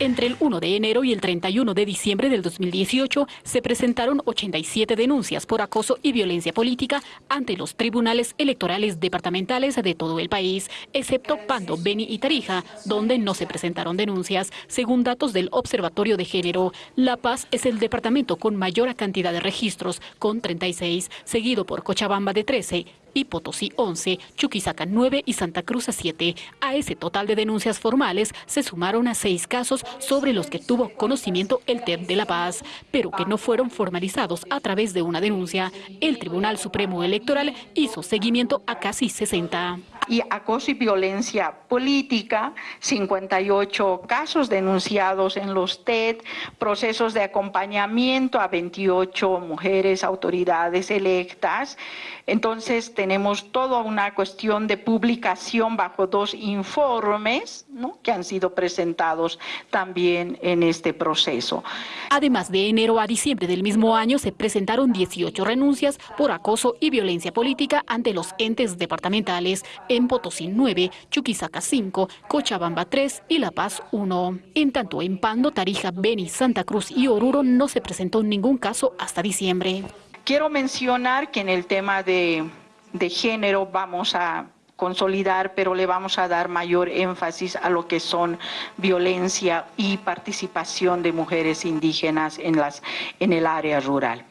Entre el 1 de enero y el 31 de diciembre del 2018 se presentaron 87 denuncias por acoso y violencia política ante los tribunales electorales departamentales de todo el país, excepto Pando, Beni y Tarija, donde no se presentaron denuncias. Según datos del Observatorio de Género, La Paz es el departamento con mayor cantidad de registros, con 36, seguido por Cochabamba de 13, y Potosí 11, Chuquisaca 9 y Santa Cruz a 7. A ese total de denuncias formales se sumaron a seis casos sobre los que tuvo conocimiento el TEP de La Paz, pero que no fueron formalizados a través de una denuncia. El Tribunal Supremo Electoral hizo seguimiento a casi 60 y acoso y violencia política, 58 casos denunciados en los TED, procesos de acompañamiento a 28 mujeres autoridades electas. Entonces tenemos toda una cuestión de publicación bajo dos informes que han sido presentados también en este proceso. Además de enero a diciembre del mismo año se presentaron 18 renuncias por acoso y violencia política ante los entes departamentales en Potosí 9, Chuquisaca 5, Cochabamba 3 y La Paz 1. En tanto, en Pando, Tarija, Beni, Santa Cruz y Oruro no se presentó ningún caso hasta diciembre. Quiero mencionar que en el tema de, de género vamos a consolidar, pero le vamos a dar mayor énfasis a lo que son violencia y participación de mujeres indígenas en, las, en el área rural.